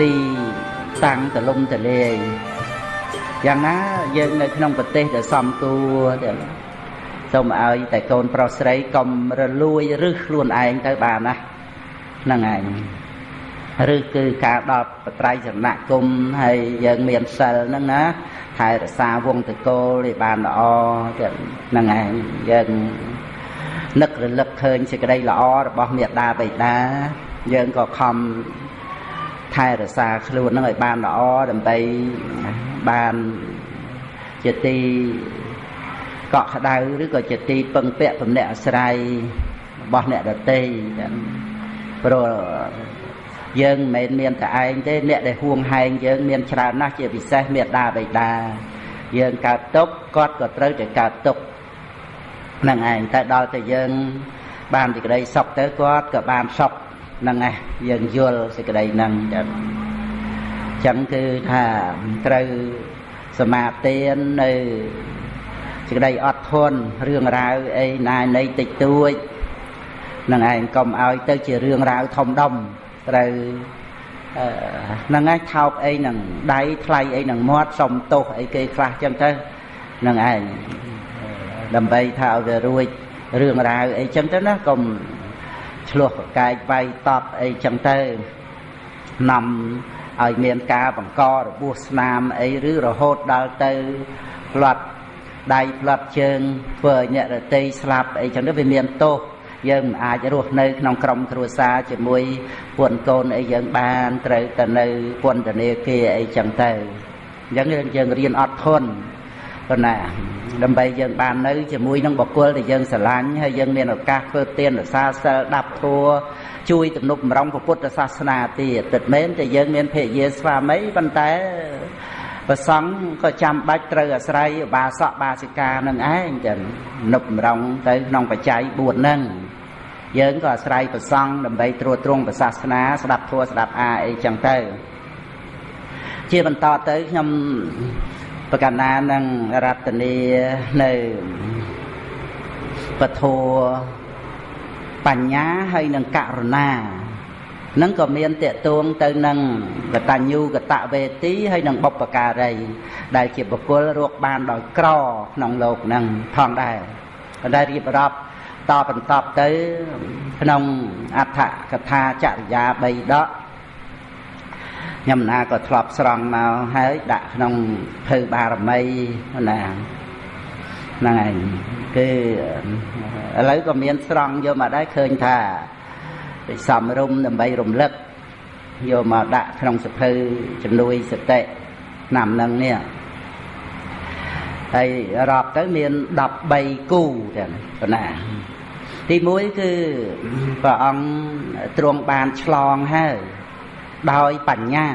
ទីតាំងទលំទលាយយ៉ាងណាយើងនៅក្នុងប្រទេសដែលសំគួរដែលសូមឲ្យតែកូនប្រុសស្រីកុំរលួយរឹសខ្លួនឯងទៅបានណាហ្នឹងឯងឬគឺការដល់បត្រៃសនគមហើយយើងមានសិលហ្នឹងណាថែរក្សាវងតកូលឲ្យបានល្អទៀតហ្នឹងឯងយើង នឹករលឹកឃើញសេចក្តីល្អរបស់មេដាបិតាយើងក៏ខំថែរក្សាខ្លួននឹងឲ្យបានល្អដើម្បីបានជាទីកក់ក្ដៅឬក៏ជាទីពឹងពាក់ទំនាក់អាស្រ័យរបស់អ្នកដទៃព្រោះយើងមិនមែនមានតែឯងទេអ្នកដែលហួងហែងយើងមានច្រើនណាស់ជាពិសេសមេដាបិតាយើងកើតទុកគាត់ក៏ត្រូវតែកើតទុក នឹងឯងតែដល់តែយើង បានទីក្តីសុខទៅគាត់ក៏បានសុខហ្នឹងឯងយើងយល់សេចក្តីហ្នឹងចឹងចឹងគឺថាត្រូវសមាទាននៅសេចក្តីអត់ធន់រឿងរ៉ាវអីណានៃតិចតួចនឹងឯងកុំឲ្យទៅជារឿងរ៉ាវធំដុំត្រូវហ្នឹងឯងថោកអីនឹងដៃថ្លៃអីនឹងមាត់សុំទោសអីគេខ្លះចឹងទៅហ្នឹងឯង ដើម្បីថាឲ្យវារួចរឿងរ៉ាវអីចឹងទៅណាកុំឆ្លោះប្រកែកវាយតប់អីចឹងទៅនាំឲ្យមានការបង្ករបួសស្នាមអីឬរហូតដល់ទៅផ្លាត់ដៃផ្លាត់ជើងធ្វើឲ្យអ្នករតីស្លាប់អីចឹងទៅវាមានទោសយើងមិនអាចរស់នៅក្នុងក្រុមគ្រួសារជាមួយពួនកូនអីយើងបានត្រូវទៅនៅពន្ធនាគារអីចឹងទៅអញ្ចឹងយើងរៀនអត់ធន់ ប៉ុន្តែដើម្បីយើងបាននៅជាមួយនឹងបុគ្គលដែលយើងស្រឡាញ់ហើយយើងមានឱកាសធ្វើទានរសាសិលដាប់ធัวជួយទំនុកបំរុងពុទ្ធសាសនាទៀតទឹកមែនតែយើងមានភរិយាស្វាមីប៉ុន្តែប្រសង់ក៏ចាំបាច់ត្រូវអាស្រ័យបាសកបាសិកានឹងឯងចឹងនុបបំរុងទៅក្នុងបច្ច័យ4ហ្នឹងយើងក៏អាស្រ័យប្រសង់ដើម្បីត្រួតត្រងសាសនាស្ដាប់ធัวស្ដាប់អាអីចឹងទៅជាបន្តទៅខ្ញុំ ប្រកាសណានឹងរតនីនៅពធបញ្ញាហើយនឹងករុណានឹងក៏មានតេតួងទៅនឹងកតញ្ញូកតវេទីហើយនឹងបុព្វការី ដែលជាបុគ្គលរកបានដោយក្រក្នុងលោកនឹងផងដែរក៏ได้រៀបរាប់តបន្តទៅក្នុងអដ្ឋកថាចរិយា3ដក ខ្ញុំណាក៏ធ្លាប់ស្រង់មកហើយដាក់ក្នុងភៅបារមីណាហ្នឹងឯងគឺឥឡូវក៏មានស្រង់យកមកដែរឃើញថាសំរុំដើម្បីរំលឹកយកមកដាក់ក្នុងសភៅជំនួយសតិឆ្នាំនឹងនេះហើយរាប់ទៅមាន13គូទាំងប៉ុណ្ណាទី1គឺព្រះអង្គទ្រង់បានឆ្លងហើយ ដោយបញ្ញា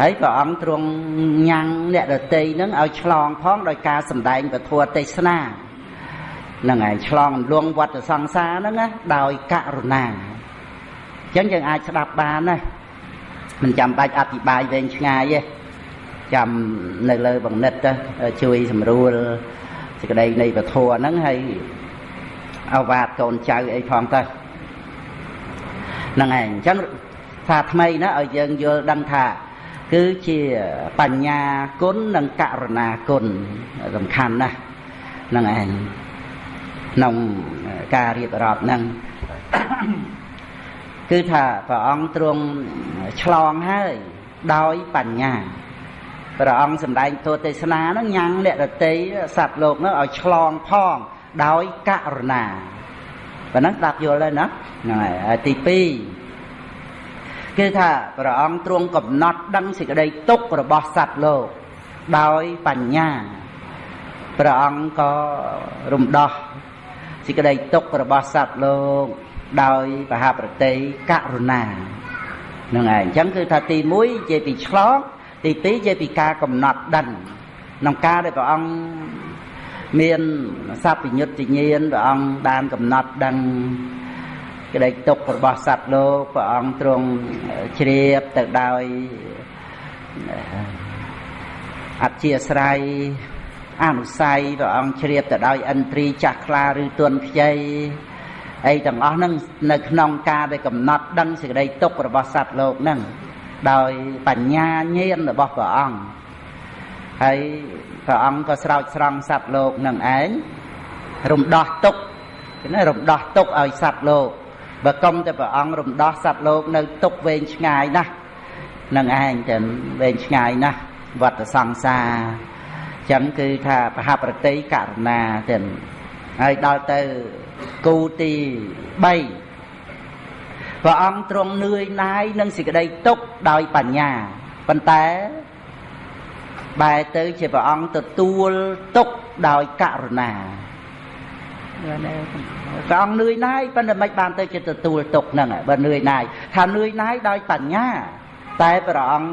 ហើយព្រះអង្គទ្រង់ញ៉ាំងអ្នកដតីនឹងឲ្យឆ្លងផងដោយការសម្ដែងពធទេសនានឹងឯងឆ្លងលងវត្តសង្សារហ្នឹងណាដោយករុណាអញ្ចឹងយើងអាចស្ដាប់បានណាមិនចាំបាច់អធិប្បាយវែងឆ្ងាយទេចាំនៅលើបង្និតទៅជួយសម្រួលសេចក្តីនៃពធហ្នឹងហើយអវាទកូនចៅអីផងទៅហ្នឹងឯងអញ្ចឹង ថាថ្មីណាឲ្យយើងយល់ដឹងថាគឺជាបញ្ញាគុណនិងករុណាគុណសំខាន់ណាស់ហ្នឹងឯងក្នុងការរៀបរាប់ហ្នឹងគឺថាព្រះអង្គទ្រង់ឆ្លងហើយដោយបញ្ញាព្រះអង្គសម្ដែងទោទេសនាហ្នឹងញ៉ាំងអ្នករតីសត្វលោកហ្នឹងឲ្យឆ្លងផងដោយករុណាប៉ុណ្ណឹងស្ដាប់យល់ហើយណាហ្នឹងហើយទី2 គឺថាព្រះអង្គទ្រង់កំណត់ដឹងសេចក្តីទុក្ខរបស់សត្វលោកដោយបញ្ញាព្រះអង្គក៏រំដោះសេចក្តីទុក្ខរបស់សត្វលោកដោយបហប្រតិករុណានឹងឯងអញ្ចឹងគឺថាទី1ជាពីឆ្លងទី2ជាពីការកំណត់ដឹងក្នុងការដែលព្រះអង្គមានសัพពញ្ញុតញ្ញាណព្រះអង្គបានកំណត់ដឹង ក្តីទុក្ខរបស់សត្វលោកព្រះអង្គទ្រង់ជ្រាបទៅដោយអធិស្រ័យអនុស័យព្រះអង្គជ្រាបទៅដោយឥន្ទ្រីចាស់ខ្លាឬទន់ខ្ចីអីទាំងអស់ហ្នឹងនៅក្នុងការដែលកំណត់ដឹងសេចក្តីទុករបស់សត្វលោកហ្នឹងដោយបញ្ញាញាណរបស់ព្រះអង្គហើយព្រះអង្គក៏ស្រោចស្រង់សត្វលោកនឹងឯងរំដោះទុកណារំដោះទុកឲ្យសត្វលោក បើកុំតែព្រះអង្គរំដោះសត្វលោកនៅទុកវែងឆ្ងាយណាស់នឹងឯងតែវែងឆ្ងាយណាស់វត្តសង្សារចឹងគឺថាបហប្រតិករណាទៅហើយដល់ទៅគូទី3ព្រះអង្គទ្រង់នឿយណាយនឹងសេចក្តីទុកដោយបញ្ញាប៉ុន្តែបែរទៅជាព្រះអង្គទទួលទុកដោយករុណា ព្រះអង្គនឿយណាយប៉ុន្តែមិនបានទៅជាទទួលទុកហ្នឹងបើនឿយណាយថានឿយណាយដោយបញ្ញា តែព្រះអង្គ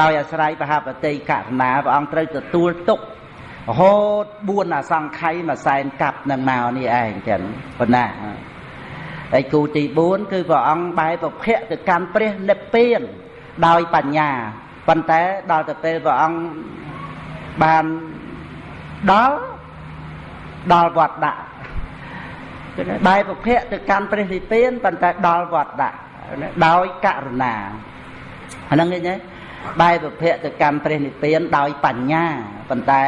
ដោយអាស្រ័យបហបតិករុណាព្រះអង្គត្រូវទទួលទុក រហូត4អសង្ខ័យមួយសែនកាប់នឹងមកនេះឯងចឹងប៉ុណ្ណាហើយគូទី4គឺព្រះអង្គបែរប្រភពទៅកាន់ព្រះនិព្វានដោយបញ្ញាប៉ុន្តែដល់ទៅពេលព្រះអង្គបានដល់ដល់វត្តដាក់គឺ បែរប្រភពទៅកាន់ព្រះនិព្វានប៉ុន្តែដល់វត្តដាក់ដោយករុណាអាហ្នឹងឃើញទេបែរប្រភពទៅកាន់ព្រះនិព្វានដោយបញ្ញាប៉ុន្តែ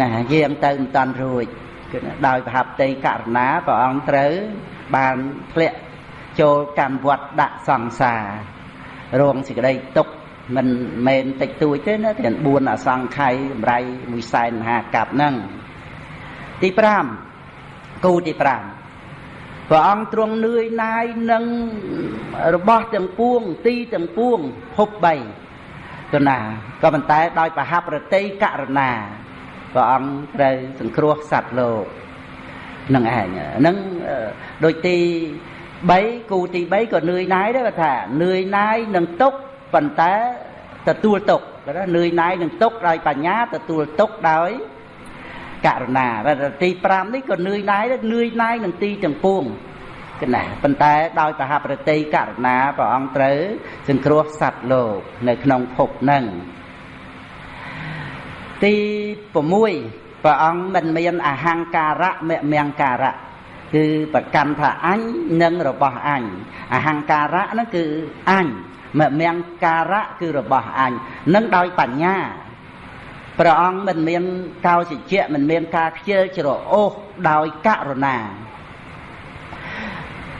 ណាយាងទៅមិនតាន់រួចគឺដោយប្រហបតីករណាព្រះអង្គត្រូវបានធ្លាក់ចូលកម្មវត្តដាក់សង្សាររងសេចក្តីទុក្ខមិនមែនតិចតួចទេណាទាំង4អសង្ខ័យកម្រៃមួយសែនមហាកັບហ្នឹងទី5 គូទី5ព្រះអង្គទ្រង់នឿយណាយនឹងរបស់ទាំងពួងទីទាំងពួងភព3ទៅណាក៏ប៉ុន្តែដោយប្រហាប់រតីករណាព្រះអង្គត្រូវសង្គ្រោះសត្វលោកនឹងឯងនឹងដូចទី3គូទី3ក៏នឿយណាយដែរគាត់ថានឿយណាយនឹងទុកប៉ុន្តែទទួលទុកគាត់ថានឿយណាយនឹងទុកដោយបញ្ញាទទួលទុកដោយ ករណាតែទី5នេះក៏នឿយណាយដែរនឿយណាយនឹងទីទាំងពួងកណាប៉ុន្តែដោយប្រហាប្រតិករណាព្រះអង្គត្រូវសង្គ្រោះសត្វលោក នៅក្នុងភពហ្នឹងទី6ព្រះអង្គមិនមានអហង្ការៈមមង្ការៈគឺប្រកាន់ថាអញនិងរបស់អញអហង្ការៈហ្នឹងគឺអញមមង្ការៈគឺរបស់អញនឹងដោយបញ្ញា ព្រះអង្គមិនមានកោសិជ្ជៈមិនមានការខ្ជិលច្រអូសដោយករុណា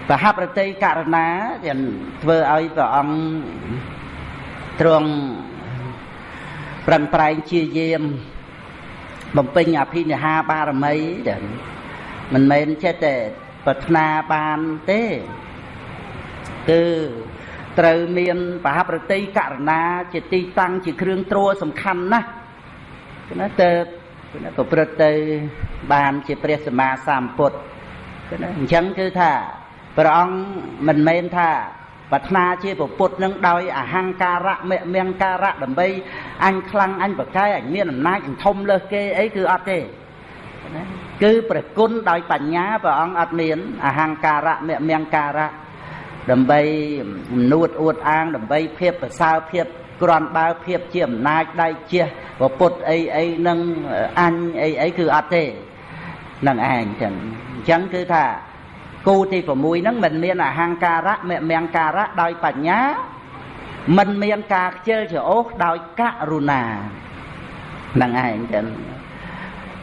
ប្រហប្រតិករណាទាំងធ្វើឲ្យព្រះអង្គទ្រង់ប្រឹងប្រែងជាយាមបំពេញអភិនិហាបារមីទាំងមិនមែនចេះតែប្រាថ្នាបានទេគឺត្រូវមានបហប្រតិករណា ជាទីតាំងជាគ្រឿងទ្រសំខាន់ណាស់ ណាទៅណាប្រព្រឹត្តទៅបានជាព្រះសម្មាសម្ពុទ្ធណាអញ្ចឹងគឺថាព្រះអង្គមិនមែនថាប្រាថ្នាជាពុទ្ធនឹងដោយអហង្ការៈមមង្ការៈដើម្បីអញខ្លាំងអញប្រកែអញមានអំណាចអញធំលើសគេអីគឺអត់ទេគឺប្រគុណដោយបញ្ញាព្រះអង្គអត់មានអហង្ការៈមមង្ការៈដើម្បីនួតអួតអាងដើម្បីភាពប្រសើរភាព ក្រាន់បើភាពជាអំណាចដៃជះពុទ្ធអីអីនឹងអញអីអីគឺអត់ទេនឹងឯងចឹងអញ្ចឹងគឺថាគូទី6ហ្នឹងមិនមានអហង្ការៈមមង្ការៈដោយបញ្ញាមិនមានការខ្ជិលច្រអូសដោយករុណាហ្នឹងឯងចឹង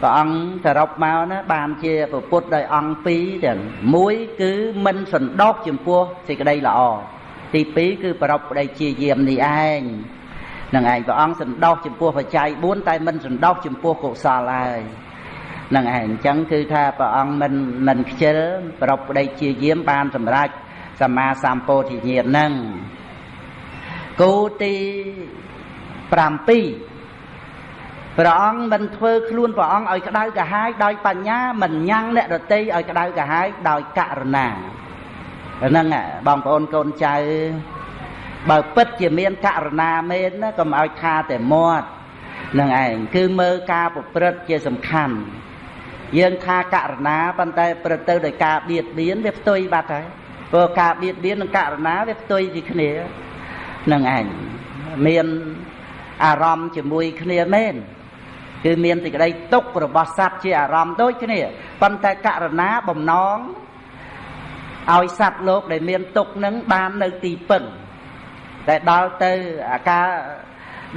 ព្រះអង្គសរុបមកណាបានជាពុទ្ធដោយអង្គពីរទាំងមួយគឺមិនសន្តោកចំពោះសេចក្តីល្អ ទី2គឺប្រពប្តីជាយាមនេះឯងនឹងឯងព្រះអង្គសន្តោសចំពោះបច្ច័យ4តែមិនសន្តោសចំពោះកុសលហើយនឹងឯងអញ្ចឹងគឺថាព្រះអង្គមិនមិនខ្ជិលប្រពប្តីជាយាមបានសម្រេចសម្មាសម្ពោធិញ្ញាណនឹងគោទី7ព្រះអង្គមិនធ្វើខ្លួនព្រះអង្គឲ្យក្តៅកាហាយដោយបញ្ញាមិនញ៉ាំងអ្នករតីឲ្យក្តៅកាហាយដោយករុណា ហ្នឹងបងប្អូនកូនចៅបើពិតជាមានករណាមែនណាកុំឲ្យថាតែមាត់នឹងឯងគឺមើលការប្រព្រឹត្តជាសំខាន់យើងថាករណាប៉ុន្តែប្រទៅដោយការបៀតបៀនវាផ្ទុយបាត់ហើយព្រោះការបៀតបៀននិងករណាវាផ្ទុយពីគ្នានឹងឯងមានអារម្មណ៍ជាមួយគ្នាមែនគឺមានសេចក្តីទុករបស់សត្វជាអារម្មណ៍ដូចគ្នាប៉ុន្តែករណាបំណង ឲ្យសត្វលោកដែលមានទុកនឹងបាននៅទីពឹងតែដល់ទៅអាការ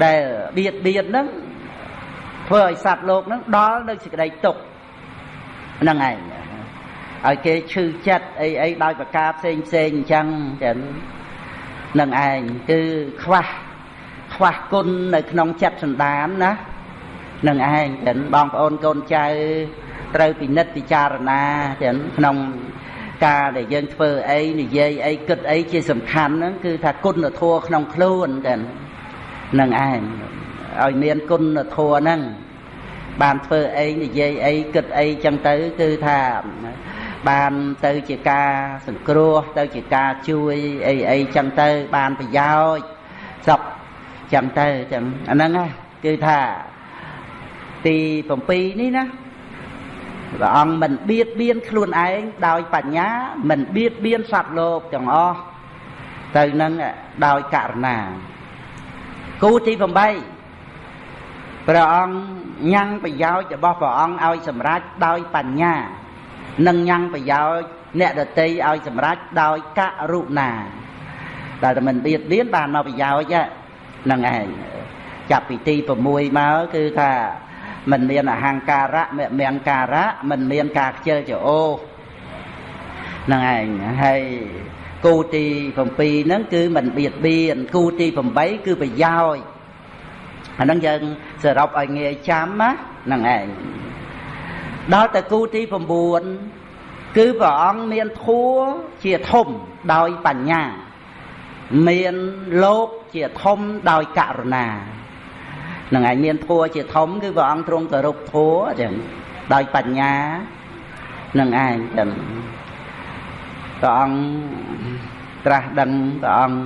ដែលបៀតបៀនហ្នឹងធ្វើឲ្យសត្វលោកហ្នឹងដល់នៅសេចក្តីទុកហ្នឹងឯងឲ្យគេឈឺចិត្តអីអីដោយប្រការផ្សេងផ្សេងអញ្ចឹងចឹងនឹងឯងគឺខ្វះខ្វះគុណនៅក្នុងចិត្តសន្តានណានឹងឯងចឹងបងប្អូនកូនចៅត្រូវពិនិត្យពិចារណាចឹងក្នុង ការដែលយើងធ្វើអីនិយាយអីគិតអីជាសំខាន់ហ្នឹងគឺថាគុណធម៌ក្នុងខ្លួនចឹងនឹងឯងឲ្យមានគុណធម៌ហ្នឹងបានធ្វើអីនិយាយអីគិតអីចឹងទៅគឺថាបានទៅជាការសង្គ្រោះទៅជាការជួយអីអីចឹងទៅបានប្រយោជន៍សពចឹងទៅចឹងអាហ្នឹងគឺថាទី7នេះណា ព្រះអង្គមិនបៀតបៀនខ្លួនឯងដោយបញ្ញា មិនបៀតបៀនសត្វលោកទាំងអស់ទៅនឹងដោយករណា គូទី8ព្រះអង្គញ៉ាំងប្រយោជន៍របស់ព្រះអង្គឲ្យសម្រេចដោយបញ្ញានិងញ៉ាំងប្រយោជន៍អ្នកដតីឲ្យសម្រេចដោយករុណាដែលតែមិនបៀតបៀនបានមកប្រយោជន៍ហ្នឹងឯងចាប់ពីទី6មកគឺថា មិនមានអហង្ការៈមមង្ការៈមិនមានការខ្ជិលចោហ្នឹងឯងហើយគូទី7ហ្នឹងគឺមិនបៀតបៀនគូទី8គឺប្រយោជន៍អាហ្នឹងយើងសរុបឲ្យងាយចាំណាហ្នឹងឯងដល់តែគូទី9គឺព្រះអង្គមានធัวជាធំដោយបញ្ញា មានលោកជាធំដោយករុណា នឹងឯងមានធัวជាធំគឺព្រះអង្គទ្រង់គោរពធัวចឹងដោយបញ្ញានឹងឯងចឹងព្រះអង្គត្រាស់ដឹងព្រះអង្គ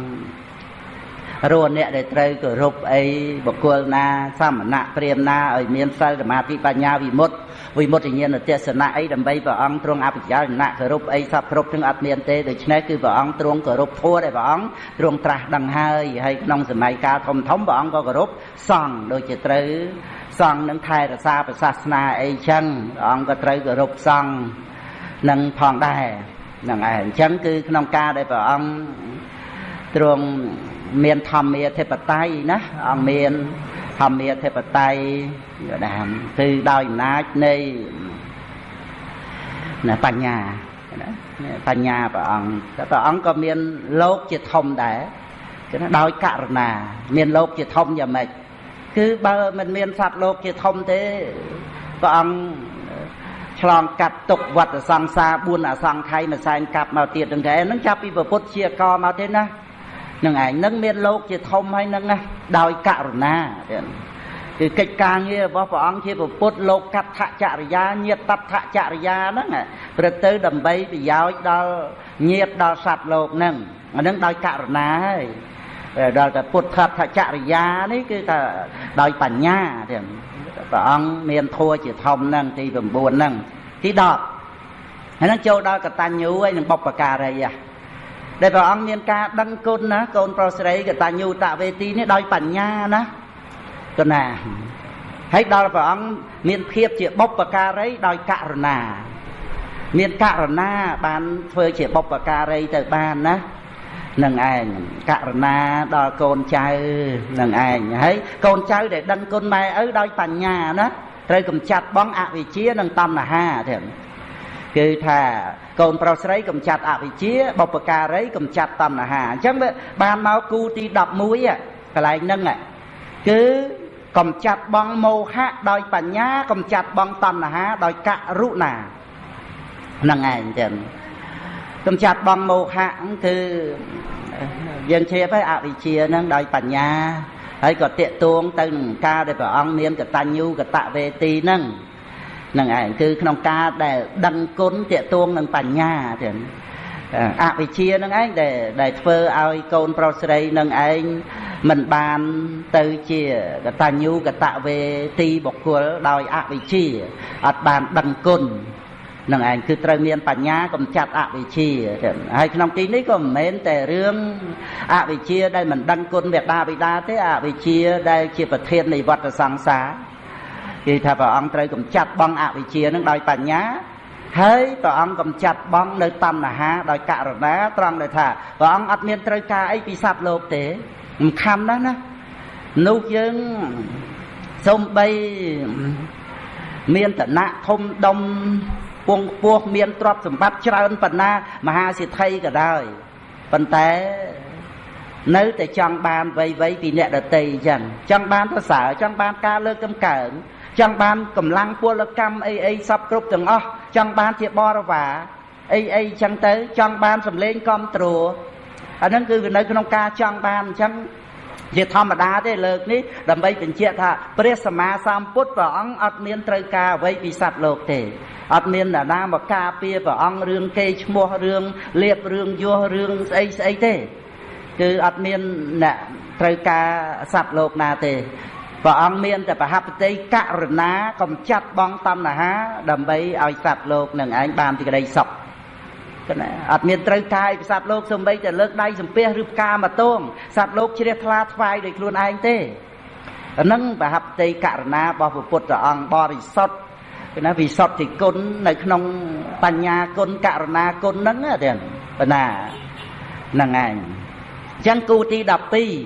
រស់អ្នកដែលត្រូវគោរពអីបុគ្គលណាសមណៈព្រាមណាឲ្យមានសិលសមាធិបញ្ញាវិមុត វិមុតញ្ញាណទេសនៈអីដើម្បីព្រះអង្គទ្រង់អភិបាលណៈគោរពអីសពគ្រប់ទាំងអត់មានទេដូច្នេះគឺព្រះអង្គទ្រង់គោរពធัวដែលព្រះអង្គទ្រង់ត្រាស់ដឹងហើយហើយក្នុងសម័យកាលធំធំព្រះអង្គក៏គោរពសង្ឃដូចជាត្រូវសង្ឃនឹងថែរក្សាប្រសាសនាអីចឹងព្រះអង្គក៏ត្រូវគោរពសង្ឃនឹងផងដែរហ្នឹងឯងអញ្ចឹងគឺក្នុងការដែលព្រះអង្គទ្រង់មានធម្មាធិបតេយ្យណាអង្គមាន ធម្មាធិបតេយ្យណាគឺដោយអំណាចនៃណាបញ្ញាណាបញ្ញាព្រះអង្គតែព្រះអង្គក៏មានលោកជាធំដែរគឺណាដោយករណា មានលោកជាធំយ៉ាងម៉េចគឺបើមិនមានសត្វលោកជាធំទេព្រះអង្គឆ្លងកាត់ទុកវត្តសង្សារ4អសង្ខ័យមួយសែនកាប់មកទៀតទាំងតែហ្នឹងចាប់ពីពុទ្ធជាកមកទេណា នឹងឯងនឹងមានលោកជាធំហើយនឹងណាដោយករុណាទៀតគឺកិច្ចការងាររបស់ព្រះអង្គជាពុទ្ធលោកកដ្ឋចរិយាញាតតដ្ឋចរិយាហ្នឹងព្រឹកទៅដើម្បីប្រយោជន៍ដល់ញាតដល់សត្វលោកហ្នឹងអាហ្នឹងដោយករណាហើយដល់តែពុទ្ធដ្ឋចរិយានេះគឺថាដោយបញ្ញាទៀតព្រះអង្គមានធัวជាធំហ្នឹងទី9ហ្នឹងទី10ហើយហ្នឹងចូលដល់កតញ្ញូហើយនឹងបុព្វការីហ៎ ដែលព្រះអង្គមានការដឹងគុណណាកូនប្រុសស្រីកតញ្ញូតវេទីនេះដោយបញ្ញាណាកណាហើយដល់ព្រះអង្គមានភាពជាបុព្វការីដោយករុណា មានករណាបានធ្វើជាបុព្វការីទៅបានណានឹងឯងករណាដល់កូនចៅនឹងឯងហើយកូនចៅដែលដឹងគុណម៉ែឪដោយបញ្ញាណាត្រូវកំចាត់បងអវិជ្ជានិងតណ្ហាទៀត គឺថាកូនប្រុសស្រីកំចាត់អវិជ្ជាបុព្វការីកំចាត់តណ្ហាអញ្ចឹងវាបានមកគូទី11កន្លែងហ្នឹងគឺកំចាត់បងមោហៈដោយបញ្ញាកំចាត់បងតណ្ហាដោយករុណាហ្នឹងឯងចឹងកំចាត់បងមោហៈគឺយើងជ្រាបហើយអវិជ្ជាហ្នឹងដោយបញ្ញាហើយក៏តាកតួងទៅនឹងការដែលព្រះអង្គមានកតញ្ញូកតវេទីហ្នឹង នឹងឯងគឺក្នុងការដែលដឹងគុណតេតួងនឹងបញ្ញាទៀតអវិជ្ជានឹងឯងដែលដែលធ្វើឲ្យកូនប្រុសស្រីនឹងឯងមិនបានទៅជាកតញ្ញូកតវេទីបុគ្គលដោយអវិជ្ជាអត់បានដឹងគុណនឹងឯងគឺត្រូវមានបញ្ញាកំចាត់អវិជ្ជាហើយក្នុងទីនេះក៏មិនមែនតែរឿងអវិជ្ជាដែលមិនដឹងគុណមេដាបិតាទេអវិជ្ជាដែលជាប្រធាននៃវដ្តសង្សារ គឺថាព្រះអង្គត្រូវកំចាត់បងអវិជ្ជានឹងដោយបញ្ញាហើយព្រះអង្គកំចាត់បងនៅតណ្ហាដោយករណាត្រង់ដែលថាព្រះអង្គអត់មានត្រូវការអីពីសត្វលោកទេសំខាន់ណាស់ណានោះយើងសំបីមានតណៈធំដុំពងពោះមានទ្រព្យសម្បត្តិច្រើនប៉ុណ្ណាមហាសិទ្ធិក៏ដោយប៉ុន្តែនៅតែចង់បានវ័យវ័យពីអ្នកដតីអញ្ចឹងចង់បានប្រសើរចង់បានការលើកកំកើង ចង់បានកម្លាំងពលកម្មអីអីសពគ្រប់ទាំងអស់ចង់បានជាបរិវារអីអីអញ្ចឹងទៅចង់បានសម្លេងគ្រប់ត្រួអាហ្នឹងគឺនៅក្នុងការចង់បានអញ្ចឹងជាធម្មតាទេលើកនេះដើម្បីបញ្ជាក់ថាព្រះសម្មាសម្ពុទ្ធព្រះអង្គអត់មានត្រូវការអ្វីពីសត្វលោកទេអត់មានអ្នកណាមកការពារព្រះអង្គរឿងគេឈ្មោះរឿងលៀបរឿងយោរឿងស្អីស្អីទេគឺអត់មានអ្នកត្រូវការសត្វលោកណាទេ ព្រះអង្គមានតែប្រហបតិករណាកំចាត់បងតណ្ហា ដើម្បីឲ្យសត្វលោកនឹងឯងបានទីក្តីសុខគណាអត់មានត្រូវកាយពីសត្វលោកសំបីតែលើកដៃសំពះឬផ្កាមកទងសត្វលោកជ្រះថ្លាថ្វាយដោយខ្លួនឯងទេអានឹងប្រហបតិករណារបស់ព្រះពុទ្ធអង្គបរិសុទ្ធគឺណាវិសុទ្ធិគុណនៅក្នុងបញ្ញាគុណករណាគុណហ្នឹងទេប៉ុណ្ណាហ្នឹងឯងអញ្ចឹងគូទី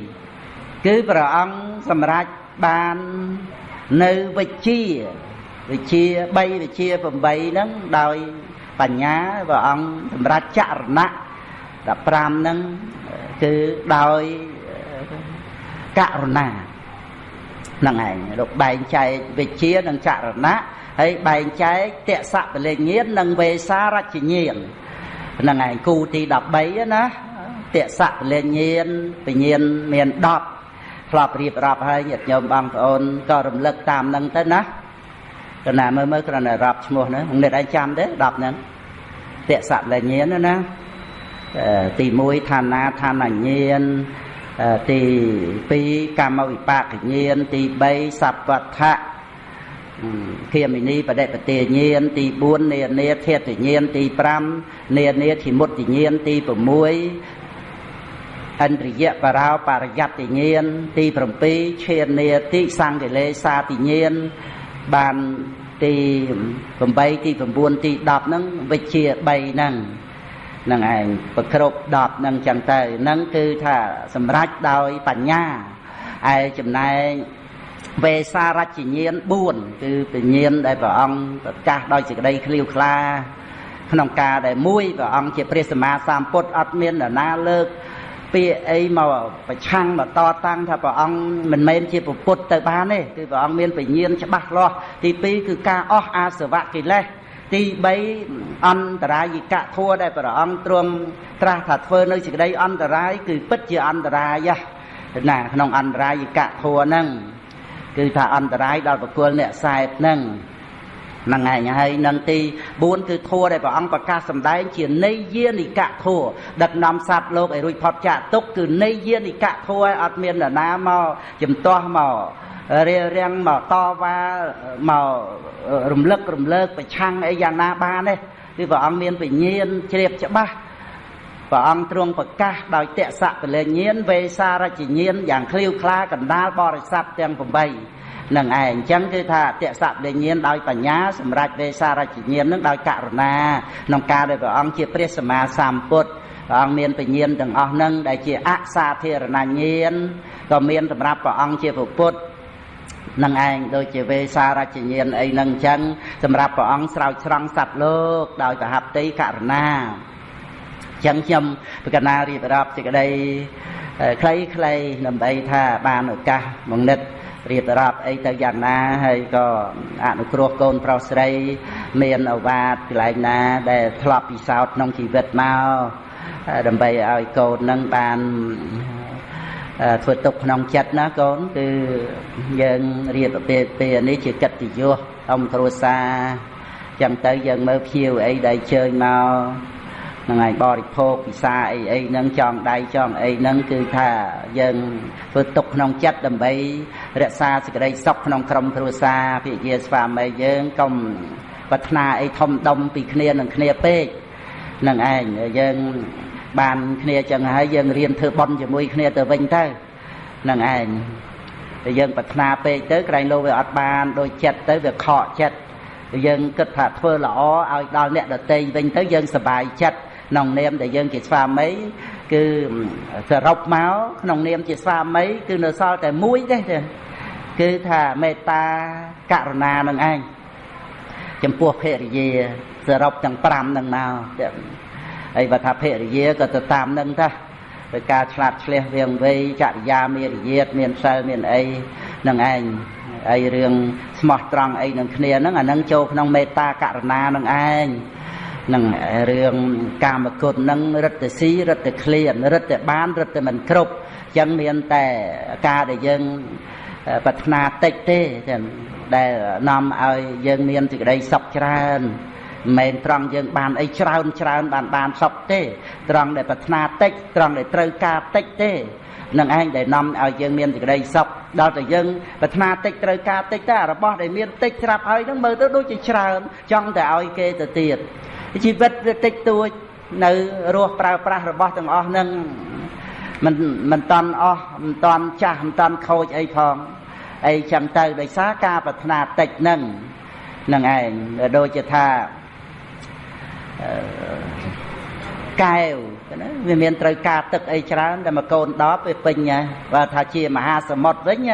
12គឺព្រះអង្គសម្រេច បាននៅវិជាវិជា3វិជា8ហ្នឹងដោយបញ្ញាព្រះអង្គសម្រាប់ចរណៈ15ហ្នឹងគឺដោយករុណាហ្នឹងឯងលោកបែងចែកវិជានិងចរណៈហើយបែងចែកតសៈពលញ្ញាណនិងវេសារជ្ជញាណហ្នឹងឯងគូទី13ណាតសៈពលញ្ញាណបញ្ញាណមាន10 ធ្លាប់រៀបរាប់ហើយញាតិញោមបងប្អូនក៏រំលឹកតាមហ្នឹងទៅណាគណៈមើលមើលគ្រាន់តែរាប់ឈ្មោះហ្នឹងអ្នកឯងចាំទេ10ហ្នឹងតសៈលញ្ញាណណាទី1ឋានាឋានញ្ញាណទី2កម្មវិបាកញ្ញាណទី3សัพពដ្ឋៈគាមិនីបដិបទាញាណទី4នានាធាតញាណទី5នានាធិមុតញាណទី6 ឥន្ទ្រិយបរោបរិយត្តិញាណទី7ឈានាតិសង្កេលេសាតិញាណបានទី8ទី9ទី10ហ្នឹងវិជា3ហ្នឹងហ្នឹងឯងប្រគ្រប់10ហ្នឹងចឹងទៅហ្នឹងគឺថាសម្រេចដោយបញ្ញាឯចំណែកវេសារជ្ជញាណ4គឺពញ្ញាណដែលព្រះអង្គប្រកាសដោយសេចក្តីឃ្លាវខ្លាក្នុងការដែលមួយព្រះអង្គជាព្រះសម្មាសម្ពុទ្ធអត់មាននរណាលើក ពាក្យអីមកប្រឆាំងមកតតាំងថាព្រះអង្គមិនមែនជាពុទ្ធទៅបានទេគឺព្រះអង្គមានបញ្ញាច្បាស់លាស់ទី2គឺការអស់អាសវៈកិលេសទី3អន្តរាយិកធัวដែលព្រះអង្គទ្រង់ត្រាស់ថាធ្វើនៅសេចក្តីអន្តរាយគឺពិតជាអន្តរាយណាក្នុងអន្តរាយិកធัวហ្នឹងគឺថាអន្តរាយដល់បុគ្គលអ្នកសែបហ្នឹង ហ្នឹងឯងហើយនឹងទី4គឺធัวដែលព្រះអង្គប្រកាសសម្ដែងជាន័យយានិកធัวដឹកនាំសត្វលោកឲ្យរួចផុតចាកទុកគឺន័យយានិកធัวឲ្យអត់មាននរណាមកជំទាស់មករារាំងមកតវ៉ាមករំលឹករំលើកប្រឆាំងអីយ៉ាងណាបានទេគឺព្រះអង្គមានពញានជ្រាបច្បាស់ព្រះអង្គទ្រង់ប្រកាសដោយតសៈពលញ្ញាណវេសារជញ្ញាណយ៉ាងឃ្លាវខ្លាកណ្ដាលបរិស័ទទាំង8 នឹងឯងអញ្ចឹងគឺថាតសៈវិញ្ញាណដោយបញ្ញាសម្រាប់វេសារជញ្ញាណនឹងដោយករុណាក្នុងការដែលព្រះអង្គជាព្រះសម្មាសម្ពុទ្ធព្រះអង្គមានបញ្ញាណទាំងអស់នឹងដែលជាអសាធារណញ្ញាណក៏មានសម្រាប់ព្រះអង្គជាពុទ្ធនឹងឯងដូចជាវេសារជញ្ញាណអីនឹងអញ្ចឹងសម្រាប់ព្រះអង្គស្រោចស្រង់សត្វលោកដោយប្រហប្តីករុណាអញ្ចឹងខ្ញុំប្រកណារៀបរាប់សេចក្តីខ្លីៗដើម្បីថាបានឱកាសមកនិត រៀបរាប់អីទៅយ៉ាងណាហើយក៏អនុគ្រោះកូនប្រុសស្រី មានអវាទកន្លែងណា ដែលធ្លាប់ពិសោធន៍ក្នុងជីវិតមកដើម្បីឲ្យកូននឹងបានធ្វើទុកក្នុងចិត្តណាកូនគឺយើងរៀបពេលពេលនេះជាកិត្តិយសអំគ្រួសារចឹងទៅយើងមើលភៀវអីដែលជើញមកនឹងឯងបរិភោគពិសាអីអីហ្នឹងចងដៃចងអីហ្នឹងគឺថាយើងធ្វើទុកក្នុងចិត្តដើម្បី រក្សាសេចក្តីសុខក្នុងក្រុមគ្រួសារភិយាស្វាមីយើងកុំប្រាថ្នាអីធំដុំពីគ្នានឹងគ្នាពេកនឹងឯងយើងបានគ្នាចឹងហើយយើងរៀនធ្វើបន់ជាមួយគ្នាទៅវិញទៅនឹងឯងតែយើងប្រាថ្នាពេកទៅក្រែងលោវាអត់បានដូចចិត្តទៅវាខកចិត្តយើងគិតថាធ្វើល្អឲ្យដល់អ្នកដតីវិញទៅយើងសប្បាយចិត្តក្នុងនាមដែលយើងជាស្វាមី គឺសរុបមកក្នុងនាមជាស្វាមីគឺនៅសល់តែមួយទេគឺថាមេត្តាករុណានឹងឯងចំពោះភរិយាសរុបទាំង5នឹងមកហើយបើថាភរិយាក៏ទៅតាមនឹងថាដោយការឆ្លាតឆ្លៀសវៀងវៃចរិយាមានរយាតមានសិលមានអីនឹងឯងអីរឿងស្មោះត្រង់អីនឹងគ្នាហ្នឹងអានឹងចូលក្នុងមេត្តាករុណានឹងឯង នឹងរឿងកាមគុណនឹងរិទ្ធស៊ីរិទ្ធក្លៀនរិទ្ធបានរិទ្ធមិនគ្រប់អញ្ចឹងមានតែការដែលយើងប្រាថ្នាតិចទេចឹងដែលនាំឲ្យយើងមានសេចក្តីសុខច្រើនមិនមែនត្រង់យើងបានអីច្រើនច្រើនបានបានសុខទេ ត្រង់ដែលប្រាថ្នាតិចត្រង់ដែលត្រូវការតិចទេនឹងឯងដែលនាំឲ្យយើងមានសេចក្តីសុខដល់តែយើងប្រាថ្នាតិចត្រូវការតិចតែរបស់ដែលមានតិចស្រាប់ហើយនឹងមើលទៅដូចជាច្រើន ចង់តែឲ្យគេទៅទៀត ជីវិតវាតិចតួច នៅរស់ប្រើប្រាស់របស់ទាំងអស់នឹងមិនមិនតន់អស់មិនតន់ចាស់មិនតន់ខូចអីផងអីចឹងទៅដោយសារការប្រាថ្នាតិចនឹងនឹងឯងដូចជាថាកែវណាវាមានត្រូវការទឹកអីច្រើនតែមកកូន10វាពេញបើថាជាមហាសមុទ្រវិញ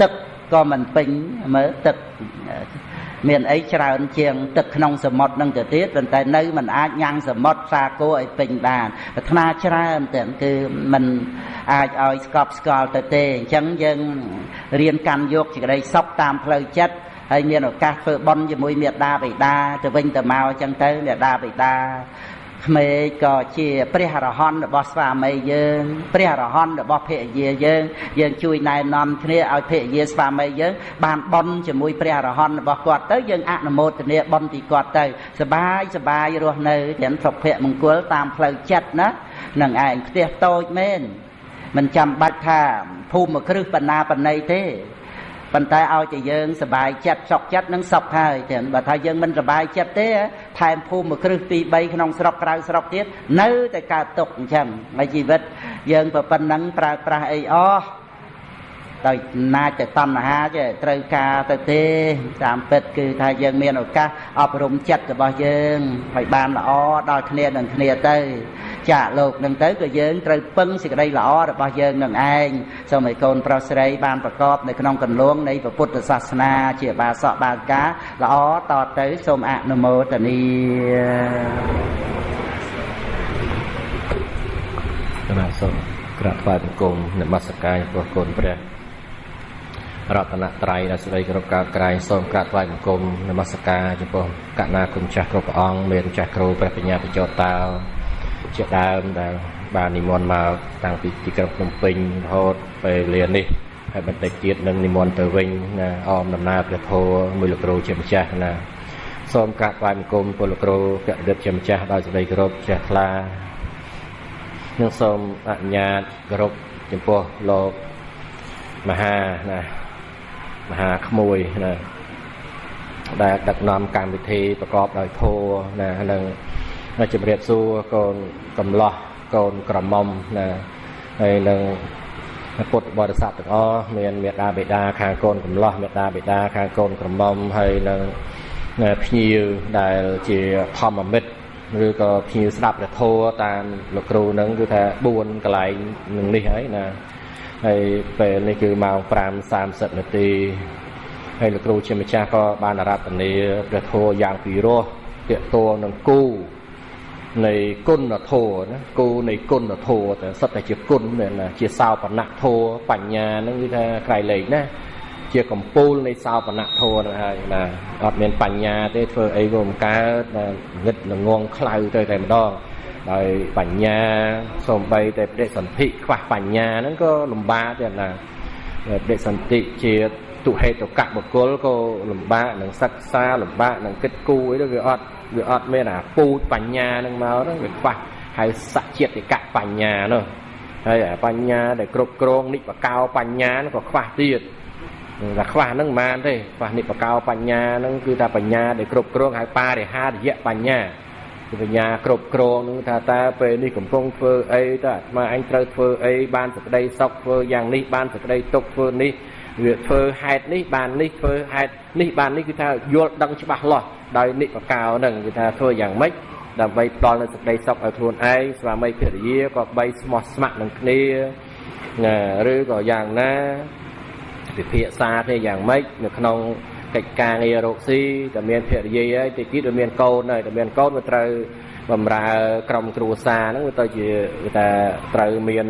ទឹកក៏មិនពេញមើលទឹក មានអីច្រើនជាងទឹកក្នុងសមុទ្រនឹងទៅទៀតប៉ុន្តែនៅមិនអាចញ៉ាំងសមុទ្រសាគោឲ្យពេញបានប្រាថ្នាច្រើនទាំងគឺมันអាចឲ្យស្កប់ស្កល់ទៅទេអញ្ចឹងយើងរៀនកាន់យកសេចក្តីសុខតាមផ្លូវចិត្តហើយមានឱកាសធ្វើបន់ជាមួយមេដាបិតាទៅវិញទៅមកអញ្ចឹងទៅមេដាបិតា ក្មេកក៏ជាព្រះអរហន្តរបស់ស្វាមីយើងព្រះអរហន្តរបស់ភរិយាយើងយើងជួយណែនាំគ្នាឲ្យភរិយាស្វាមីយើងបានបន់ជាមួយព្រះអរហន្តរបស់គាត់ទៅយើងអនុមោទនាបន់ទីគាត់ទៅសបាយសបាយរស់នៅទាំងសុភមង្គលតាមផ្លូវចិត្តណានឹងឯងផ្ទះតូចមែនមិនចាំបាច់ថាភូមិគ្រឹះបណ្ណាបណ្ណៃទេ ប៉ុន្តែឲ្យតែយើងសบายចិត្តសុខចិត្តនឹងសុខហើយទាំងបើថាយើងមិនសบายចិត្តទេថែមភូមិមួយគ្រឹះទី3ក្នុងស្រុកក្រៅស្រុកទៀតនៅតែកើតទុកអញ្ចឹងហើយជីវិតយើងប្រប៉ុណ្ណឹងប្រើប្រាស់អីអស់ដោយណាចតណ្ហាចេះត្រូវការទៅទេតាមពិតគឺថាយើងមានឱកាសអប់រំចិត្តរបស់យើងឲ្យបានល្អដល់គ្នានឹងគ្នាទៅ ចាកលោកនឹងទៅក៏យើងត្រូវពឹងសេចក្តីល្អរបស់យើងនឹងឯងសូមឲ្យកូនប្រុសស្រីបានប្រកបនៅក្នុងកន្លងនៃពុទ្ធសាសនាជាបាសកបាកាល្អតទៅសូមអនុមោទនាគណៈសូមក្រាបថ្វាយបង្គំនមស្ការចំពោះគុណព្រះរតនត្រ័យដែលស្ដីគ្រប់ការក្រែងសូមក្រាបថ្វាយបង្គំនមស្ការចំពោះកណាគុណចាស់គ្រប់ព្រះអង្គមានចាស់គ្រូព្រះបញ្ញាបច្ចោតោ ជាដើមដែលបាននិមន្តមកតាំងពីទីក្រុងភ្នំពេញរហូតពេលវេលានេះហើយបន្តិចទៀតនឹងនិមន្តទៅវិញណាអមដំណើរព្រះធម៌មួយលោកគ្រូជាម្ចាស់ណាសូមក្រាបថ្វាយបង្គំពលលោកគ្រូករិទ្ធជាម្ចាស់ដោយសេចក្តីគោរពជ្រះថ្លានិងសូមអនុញ្ញាតគោរពចំពោះលោកមហាណាមហាក្មួយណាដែលដឹកនាំកម្មវិធីប្រកបដោយធម៌ណានិង ជំរាបសួរកូនកំឡោះកូនក្រមុំណាហើយនឹងពុទ្ធបរិស័ទទាំងអស់មានមេដាបេដាខាងកូនកំឡោះមេដាបេដាខាងកូនក្រមុំហើយនឹងភ្ញៀវដែលជាធម្មមិត្តឬក៏ភ្ញៀវស្ដាប់ព្រះធម៌តាមលោកគ្រូនឹងគឺថា4កន្លែងនឹងនេះហើយណាហើយពេលនេះគឺម៉ោង5:30នាទីហើយលោកគ្រូជាម្ចាស់ក៏បានអារាធនាព្រះធម៌យ៉ាងពិរោះតកតងនឹងគូ នៃគុណធម៌ណាគោនៃគុណធម៌តែសុទ្ធតែជាគុណណាជាសោបនៈធម៌បញ្ញាហ្នឹងគឺថាក្រៃលែងណាជាកម្ពូលនៃសោបនៈធម៌ហ្នឹងហើយណាអត់មានបញ្ញាទេធ្វើអីក៏មិនកើតងឹតល្ងងខ្លៅទៅតែម្ដងដោយបញ្ញាសំបីតែបដិសន្ធិខ្វះបញ្ញាហ្នឹងក៏លំបាកទៀតណាបដិសន្ធិជាទុហេតុកៈបុគ្គលក៏លំបាកនឹងសិក្សាលំបាកនឹងគិតគូរអីទៅវាអត់ វាអត់មានអាពូជបញ្ញានឹងមកហ្នឹងវាខ្វះហើយសច្ចេតិកៈបញ្ញានោះហើយអាបញ្ញាដែលគ្រប់គ្រងនិបកោបញ្ញានោះក៏ខ្វះទៀតតែខ្វះហ្នឹងមិនបានទេខ្វះនិបកោបញ្ញាហ្នឹងគឺថាបញ្ញាដែលគ្រប់គ្រងហើយបរិហារយៈបញ្ញាគឺបញ្ញាគ្រប់គ្រងនឹងថាតើពេលនេះកំពុងធ្វើអីតើអាត្មាអញត្រូវធ្វើអីបានសក្តីសុខធ្វើយ៉ាងនេះបានសក្តីទុកធ្វើនេះវាធ្វើហេតុនេះបាននេះធ្វើហេតុនេះបាននេះគឺថាយល់ដឹងច្បាស់លាស់ ដោយនិបកោហ្នឹងគឺថាធ្វើយ៉ាងម៉េចដើម្បីផ្ដល់នូវសេចក្តីសុខឲ្យខ្លួនឯងស្វាមីភរិយាក៏បីស្មោះស្ម័គ្រនឹងគ្នាណាឬក៏យ៉ាងណាពិភាក្សាគ្នាយ៉ាងម៉េចនៅក្នុងកិច្ចការងាររកស៊ីតែមានភរិយាហើយតិចទៀតវាមានកូនហើយតែមានកូនវាត្រូវបំរើក្រុមគ្រួសារហ្នឹងវាទៅជាគេថាត្រូវមាន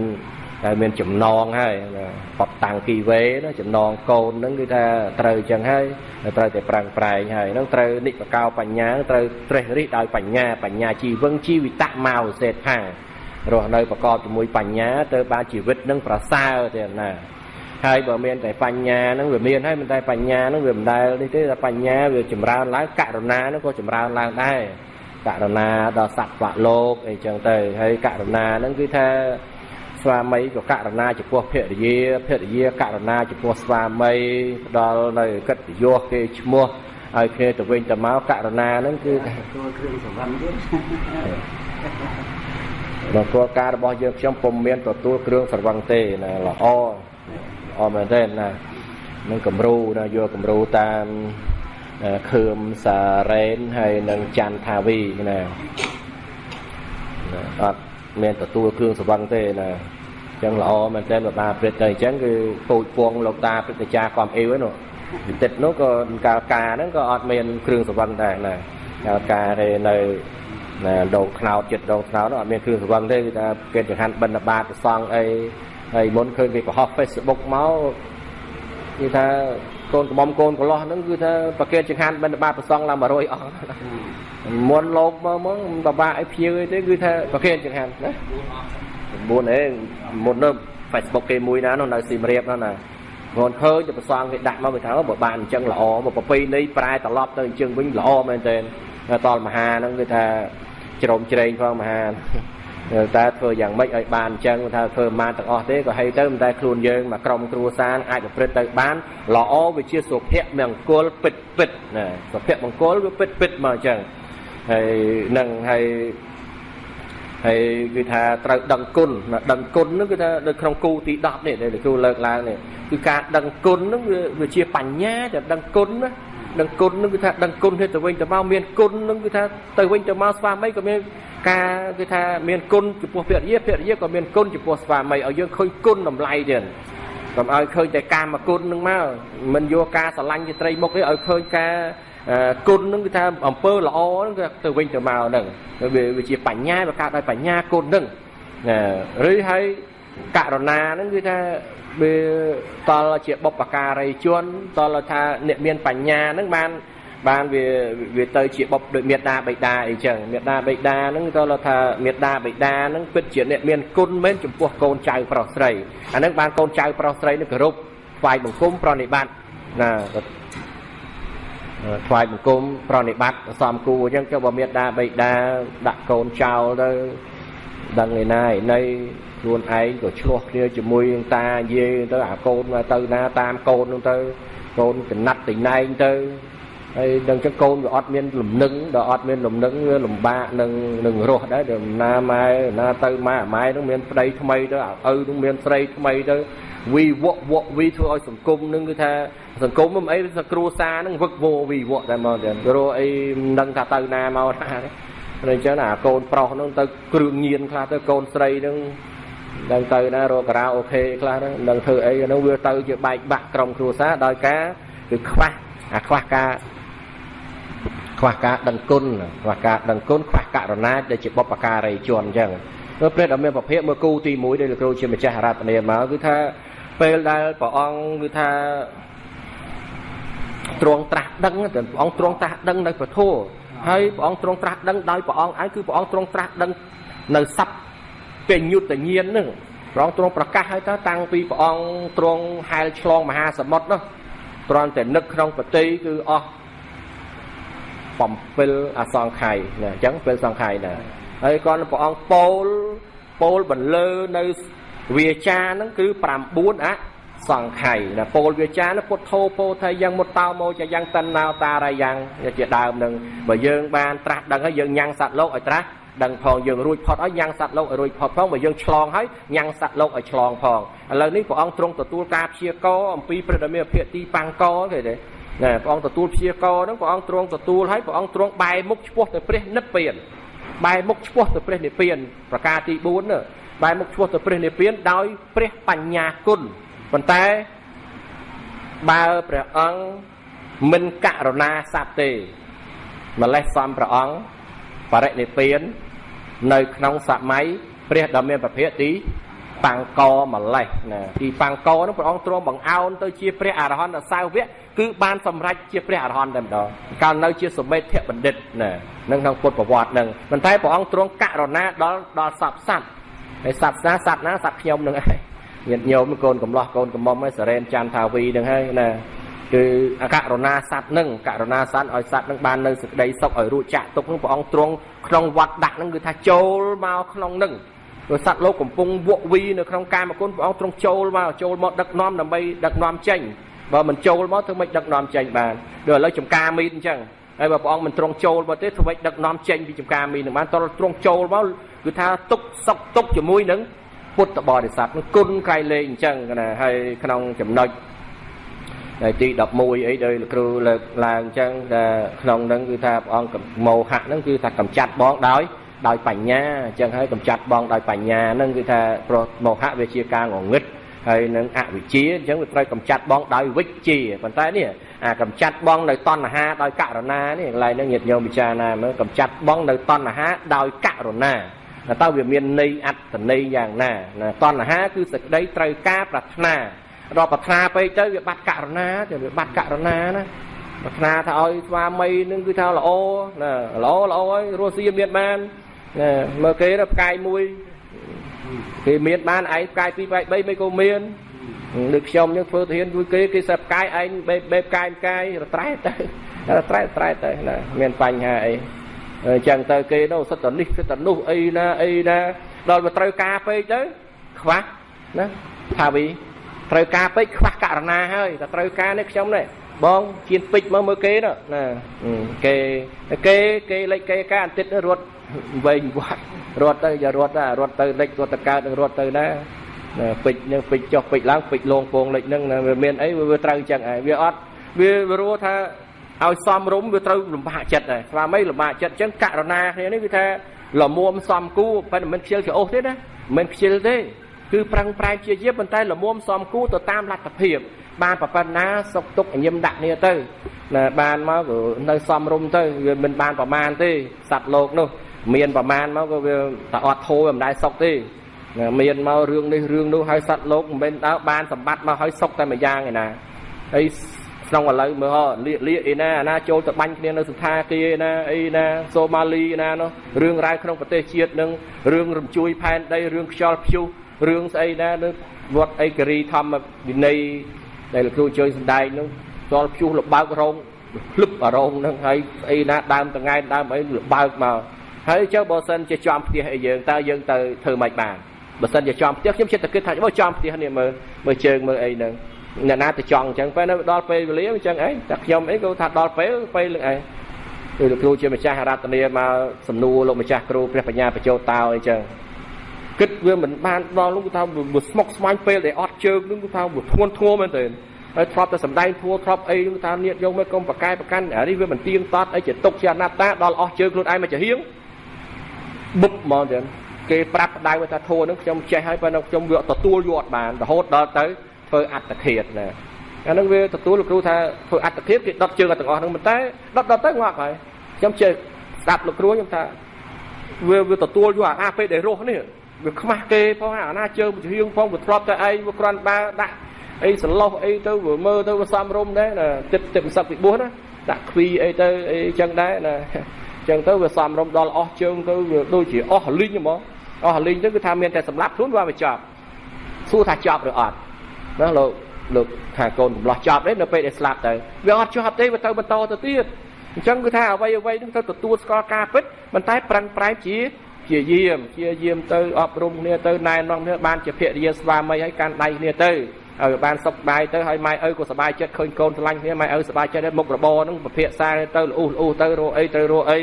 តែមានចំណងហើយបត់តាំងគីវេណាចំណងកូនហ្នឹងគឺថាត្រូវអញ្ចឹងហើយត្រូវតែប្រាំងប្រែងហើយហ្នឹងត្រូវនិបកោបញ្ញាត្រូវត្រេះរិះដោយបញ្ញាបញ្ញាជីវឹងជីវិតមកសេដ្ឋារស់នៅប្រកបជាមួយបញ្ញាទៅបានជីវិតនឹងប្រសើរទេណាហើយបើមានតែបញ្ញាហ្នឹងវាមានហើយមិនតែបញ្ញាហ្នឹងវាមិនដែលនេះទេតែបញ្ញាវាចម្រើនឡើងករុណាហ្នឹងក៏ចម្រើនឡើងដែរករុណាដល់សត្វលោកអីចឹងទៅហើយករុណាហ្នឹងគឺថា ស្វាមីក៏ករុណាចំពោះភរិយាភរិយាករុណាចំពោះស្វាមីផ្ដល់នៅកិត្តិយសគេឈ្មោះឲ្យគ្នាទៅវិញទៅមកករុណាហ្នឹងគឺទួលគ្រឿងសវណ្ណទៀតដល់គោលការណ៍របស់យើងខ្ញុំពុំមានទទួលគ្រឿងស្រវឹងទេណាល្អល្អមែនទេណានឹងគំរូណាយកគំរូតាមខឿមសារ៉េនហើយនឹងច័ន្ទថាវីណាអត់ មានទទួលគ្រឿងសវឹងទេណាអញ្ចឹងល្អមែនតើបបាព្រឹត្តទៅអញ្ចឹងគឺពូជពងលោកតាព្រឹទ្ធាចារ្យកំអ៊ីវហ្នឹងបន្តិចនោះក៏កាលការហ្នឹងក៏អត់មានគ្រឿងសវឹងដែរណាកាលការទេនៅណាដងខ្នោតចិត្តដងខ្នោតអត់មានគ្រឿងសវឹងទេគឺថាគេចង្ហាន់បិណ្ឌបាតប្រសងអីហើយមុនឃើញគេបង្ហោះ Facebook មកគឺថា កូនកំមុំកូនកលោះហ្នឹងគឺថាប្រកេតចង្ហាន់បិណ្ឌបាតប្រសងឡើង100អង្គមុនលោកមកមកបបាក់ឲ្យភៀវអីទេគឺថាប្រកេតចង្ហាន់ណា9អេមុននោះ Facebook គេមួយណានោះនៅស៊ីមរៀបនោះណាគាត់ឃើញទៅប្រសងគេដាក់មកគេថាបើបានអញ្ចឹងល្អមកប្រពៃណីប្រែត្រឡប់ទៅអញ្ចឹងវិញល្អមែនទែនតលមហាហ្នឹងគឺថាជ្រោមជ្រែងផងមហា តែធ្វើយ៉ាងម៉េចឲ្យបានអញ្ចឹងថាធ្វើបានទាំងអស់ទេក៏ហីទៅមិនតែខ្លួនយើងមកក្រុមគ្រួសារអាចប្រព្រឹត្តទៅបានល្អវាជាសុភមង្គលពិតពិតណាសុភមង្គលវាពិតពិតមកអញ្ចឹងហើយនឹងហើយហើយគឺថាត្រូវដឹងគុណដឹងគុណហ្នឹងគឺថានៅក្នុងគូទី10នេះដែលគ្រូលើកឡើងនេះគឺការដឹងគុណហ្នឹងវាជាបញ្ញាតែដឹងគុណណា ដឹងគុណនឹងគឺថាដឹងគុណទៅវិញទៅមកមានគុណនឹងគឺថាទៅវិញទៅមកស្វាមីក៏មានការគឺថាមានគុណចំពោះភរិយាភរិយាក៏មានគុណចំពោះស្វាមីឲ្យយើងឃើញគុណតម្លៃទៀតកុំឲ្យឃើញតែកាមគុណនឹងមកមិនយកការស្រឡាញ់ជាត្រីមុខទេឲ្យឃើញការគុណនឹងគឺថាអំពើល្អនឹងគឺទៅវិញទៅមកហ្នឹងវាជាបញ្ញាវាកើតដោយបញ្ញាគុណហ្នឹងឬហើយ ករុណាហ្នឹងគឺថាវាតលជាបុព្វការីជនតលថាអ្នកមានបញ្ញាហ្នឹងបានបានវាវាទៅជាបុព្វដូចមេដាបិតាអីចឹងមេដាបិតាហ្នឹងតលថាមេដាបិតាហ្នឹងពិតជាអ្នកមានគុណមែនចំពោះកូនចៅប្រុសស្រីអាហ្នឹងបានកូនចៅប្រុសស្រីនឹងគោរពថ្វាយបង្គំប្រណិប័តណាថ្វាយបង្គំប្រណិប័តសំគូអញ្ចឹងចុះបើមេដាបិតាដាក់កូនចោលទៅដឹងឯណាឯណី ខ្លួនឯងក៏ឆ្លោះគ្នាជាមួយនឹងតាយាយទៅអាកូនមកទៅណាតាមកូននោះទៅកូនកណាត់ទីណែងទៅហើយដល់ចឹងកូនវាអត់មានលំនឹងដល់អត់មានលំនឹងវាលំបាកនឹងនឹងរស់ដែរដល់ណាម៉ែណាទៅម៉ែម៉ែនឹងមានប្តីថ្មីទៅឪនឹងមានស្រីថ្មីទៅវីវក់វក់វីធ្វើឲ្យសង្គមនឹងគឺថាសង្គមមិនអីសគ្រួសារនឹងវឹកវវីវក់តែមកទៀតរកអីមិនដឹងថាទៅណាមកណាទេអញ្ចឹងអាកូនប្រុសនឹងទៅគ្រឿងញៀនខ្លះទៅកូនស្រីនឹង ដឹងទៅណារកការ៉ាអូខេខ្លះហ្នឹងដឹងធ្វើអីហ្នឹងវាទៅជាបែកបាក់ក្រុមគ្រួសារដោយការគឺខ្វះអាខ្វះការខ្វះការដឹងគុណខ្វះការដឹងគុណខ្វះករណាដែលជាបុព្វការីជនអញ្ចឹងព្រោះព្រះដ៏មានប្រភពមើលគូទី1ដែលលោកគ្រូជាម្ចាស់រតនាមកគឺថាពេលដែលព្រះអង្គគឺថាទ្រង់ត្រាស់ដឹងព្រះអង្គទ្រង់ត្រាស់ដឹងនៅពធហើយព្រះអង្គទ្រង់ត្រាស់ដឹងដោយព្រះអង្គឯងគឺព្រះអង្គទ្រង់ត្រាស់ដឹងនៅសັບ ពេញយុទ្ធញាណនឹងព្រះអង្គទ្រង់ប្រកាសឲ្យទៅតាំងពីព្រះអង្គទ្រង់ហែលឆ្លងមហាសមុទ្រនោះត្រង់តែនឹកក្នុងប្រតិគឺអស់7អសង្ខ័យណាអញ្ចឹង7សង្ខ័យណាហើយគាត់ព្រះអង្គពោលពោលបន្លឺនៅវាចាហ្នឹងគឺ9អសង្ខ័យណាពោលវាចានោះពុទ្ធោពោថៃយ៉ាងមុតតោមកយ៉ាងតិនណោតារាយ៉ាងជាដើមនឹងបើយើងបានត្រាស់ដឹងហើយយើងញ៉ាំងសត្វលោកឲ្យត្រាស់ ដឹងផងយើងរួចផុតហើយញ៉ាំងសត្វលោកឲ្យរួចផុតផងបើយើងឆ្លងហើយញ៉ាំងសត្វលោកឲ្យឆ្លងផងឥឡូវនេះព្រះអង្គទ្រង់ទទួលការព្យាករអំពីព្រះដ៏មានភាគទីបាំងកគេទេណាព្រះអង្គទទួលព្យាករហ្នឹងព្រះអង្គទ្រង់ទទួលហើយព្រះអង្គទ្រង់បែរមុខឆ្ពោះទៅព្រះនិព្វានបែរមុខឆ្ពោះទៅព្រះនិព្វានប្រការទី4នោះបែរមុខឆ្ពោះទៅព្រះនិព្វានដោយព្រះបញ្ញាគុណប៉ុន្តែបើព្រះអង្គមិនករណាសត្វទេម្លេះសំព្រះអង្គ បរិនិព្វាននៅក្នុងសម័យព្រះដ៏មានប្រភេទទីបាំងកម្លេះណាទីបាំងកនោះព្រះអង្គទ្រង់បង្អោនទៅជាព្រះអរហន្តសាវកគឺបានសម្រេចជាព្រះអរហន្តតែម្ដងកាលនៅជាសមេធបណ្ឌិតណានឹងក្នុងពុទ្ធប្រវត្តិនឹងប៉ុន្តែព្រះអង្គទ្រង់ករណាដល់ដល់សពសត្វហើយសត្វណាសត្វណាសត្វខ្ញុំនឹងឯងញាតិញោមកូនកំឡោះកូនកំមុំឯសរេនច័ន្ទថាវីនឹងហើយណា គឺអករណាសត្វនឹងករណាសត្វឲ្យសត្វនឹងបាននៅសេចក្តីសុខឲ្យរួចចាក់ទុកនឹងព្រះអង្គទ្រង់ក្នុងវត្តដាក់នឹងគឺថាចូលមកក្នុងនឹងព្រោះសត្វលោកកំពុងវក់វីនៅក្នុងកាមគុណព្រះអង្គទ្រង់ចូលមកចូលមកដឹកនាំដើម្បីដឹកនាំចេញបើមិនចូលមកធ្វើម៉េចដឹកនាំចេញបានដូចឥឡូវចំការមីនអញ្ចឹងហើយបើព្រះអង្គមិនទ្រង់ចូលមកទេធ្វើម៉េចដឹកនាំចេញពីចំការមីននឹងបានតរទ្រង់ចូលមកគឺថាទុកសុកទុកជាមួយនឹងពុទ្ធបរិស័ទនឹងគុណក្រៃលែងអញ្ចឹងណាហើយក្នុងចំណុច នៅទី11អីដោយលោកគ្រូលើកឡើងអញ្ចឹងថាក្នុងហ្នឹងគឺថាព្រះអង្គមោហៈហ្នឹងគឺថាកម្ចាត់បងដោយដោយបញ្ញាអញ្ចឹងហើយកម្ចាត់បងដោយបញ្ញាហ្នឹងគឺថាព្រោះមោហៈវាជាការងងឹតហើយនឹងអវិជ្ជាអញ្ចឹងវាត្រូវកម្ចាត់បងដោយវិជ្ជាប៉ុន្តែនេះអាកម្ចាត់បងនៅតណ្ហាដោយករណានេះកន្លែងហ្នឹងញាតិញោមពិចារណាមើលកម្ចាត់បងនៅតណ្ហាដោយករណាតើវាមានន័យអត្តន័យយ៉ាងណាតណ្ហាគឺសេចក្តីត្រូវការប្រាថ្នា ដល់ប្រាថ្នាពេកទៅវាបាត់ករណាទៅវាបាត់ករណាណាប្រាថ្នាថាឲ្យស្វាមីនឹងគឺថាល្អណាល្អល្អហើយរស់ស៊ីមានបានណាមើលគេទៅផ្កាយមួយគេមានបានឯងផ្កាយ2ផ្កាយ3មិនក៏មានដូចខ្ញុំនឹងធ្វើទាហានជួយគេគេសិបផ្កាយឯងបេបបេផ្កាយផ្កាយរត្រែទៅរត្រែត្រែទៅណាមានបញ្ហាអីអញ្ចឹងទៅគេនោះសិតតនេះសិតតនោះអីណាអីណាដល់មកត្រូវការពេកទៅខ្វះណាថាវី ត្រូវការពេកខ្វះករណាហើយតែត្រូវការនេះខ្ញុំនេះបងជៀនពេជ្រមើលមើលគេណាគេគេគេលេចគេការអន្តិតរត់វែងវត្តរត់ទៅយ៉ារត់ទៅរត់ទៅលេចរត់ទៅកើតរត់ទៅណាពេជ្រនឹងពេជ្រចុះពេជ្រឡើងពេជ្រលងពងលេចនឹងវាមានអីវាត្រូវចឹងឯងវាអត់វារੂថាឲ្យសំរុំវាត្រូវលំបាកចិត្តដែរស្វាមីលំបាកចិត្តចឹងករណាគ្នានេះវាថាលមួមសំគូប៉ុន្តែមិនខ្ជិលច្រអូសទេណាមិនខ្ជិលទេ គឺប្រឹងប្រែងជាជាប៉ុន្តែលមុំសំគូទៅតាមលទ្ធភាព បានប្រប៉ុណ្ណាសុកទុកញឹមដាក់គ្នាទៅណាបានមកក៏នៅសំរុំទៅវាមិនបានប្រមាណទេសត្វលោកនោះ មានប្រមាណមកក៏វាតែអត់ធូរមិនដែរសុកទេមានមករឿងនេះរឿងនោះហើយសត្វលោកមិនមែនដើរបានសម្បត្តិមកហើយសុកតែមួយយ៉ាងឯណាហើយក្នុងឥឡូវមើលហ៎លៀកលៀកឯណាអាណាចូលទៅបាញ់គ្នានៅសន្តាគារឯណាអីណាសូម៉ាលីឯណានោះរឿងរ៉ាវក្នុងប្រទេសជាតិនឹងរឿងរំជួយផែនដីរឿងខ្យល់ព្យុះ រឿងស្អីណានៅវត្តអេការីធម្មវិន័យដែលលោកគ្រូជួយសំដែងនោះខ្យល់ព្យុះលបើករោងភ្លឹបអារោងហ្នឹងហើយស្អីណាដើមតងែដើមអីលបើកមកហើយចុះបើសិនជាចំផ្ទះអីយើងតើយើងទៅធ្វើម៉េចបានបើសិនជាចំផ្ទះខ្ញុំចិត្តតែគិតថាបើចំផ្ទះនេះមើលមើលជើងមើលអីហ្នឹងអ្នកណាទៅចង់អញ្ចឹងពេលនៅដល់ពេលវេលាអញ្ចឹងអីតែខ្ញុំអីក៏ថាដល់ពេលពេលលឹងអីគឺលោកគ្រូជាម្ចាស់រតនាមកសំណួរលោកម្ចាស់គ្រូព្រះបញ្ញាបញ្ចោតោអីចឹង គិតវាមិនបានដល់នោះគឺថាវាស្មុកស្មាញពេលដែលអត់ជើងនោះគឺថាវាធ្ងន់ធ្ងរមែនទេហើយធ្លាប់តែសំដែងធัวធ្លាប់អីគឺថានៀតយកមកកុំប្រកែប្រកាន់អានេះវាមិនទៀងតត់អីជាទុកជាអនត្តាដល់អស់ជើងខ្លួនឯងមកចាហៀងបុបហ្មងទៀតគេប្រាប់ដៅថាធัวនឹងខ្ញុំចេះហើយប៉ុន្តែខ្ញុំវាទទួលយកអត់បានរហូតដល់ទៅធ្វើអត្តឃាតណាអានឹងវាទទួលលោកគ្រូថាធ្វើអត្តឃាតគេដុតជើងទាំងអស់ហ្នឹងប៉ុន្តែដុតដុតទៅងាប់ហើយខ្ញុំជើស្ដាប់លោកគ្រូខ្ញុំថាវាវាទទួលយកអាពេលដែលរស់នេះ វាខ្មាស់គេផងអាណាជើងជាហៀងផងវាធ្លាប់តែឯងវាគ្រាន់បើដាក់អីសន្លោះអីទៅវាមើលទៅវាសំរុំដែរណាទឹកទឹកសឹកពីបួសណាដាក់ខ្វីអីទៅអីចឹងដែរណាចឹងទៅវាសំរុំដល់អស់ជើងទៅវាដូចជាអស់លីងហ្មងអស់លីងទៅគឺថាមានតែសម្លាប់ខ្លួនវាមិនចប់សួរថាចប់ឬអត់ណាលោកលោកថាកូនកំឡោះចប់ទេនៅពេលដែលស្លាប់ទៅវាអត់ចប់ទេវាទៅបន្តទៅទៀតអញ្ចឹងគឺថាអ្វីអ្វីនឹងទៅទទួលស្គាល់ការពិតប៉ុន្តែប្រឹងប្រែងជា ជាយាមជាយាមទៅអប់រំគ្នាទៅណែនាំគ្នាបានជាភរិយាស្វាមីឲ្យកាន់ដៃគ្នាទៅឲ្យបានសុខបាយទៅឲ្យម៉ែឪក៏សប្បាយចិត្តឃើញកូនស្រឡាញ់គ្នាម៉ែឪសប្បាយចិត្តមុខរបរហ្នឹងពភាសាទៅល្អូសល្អូសទៅរកអីទៅរកអី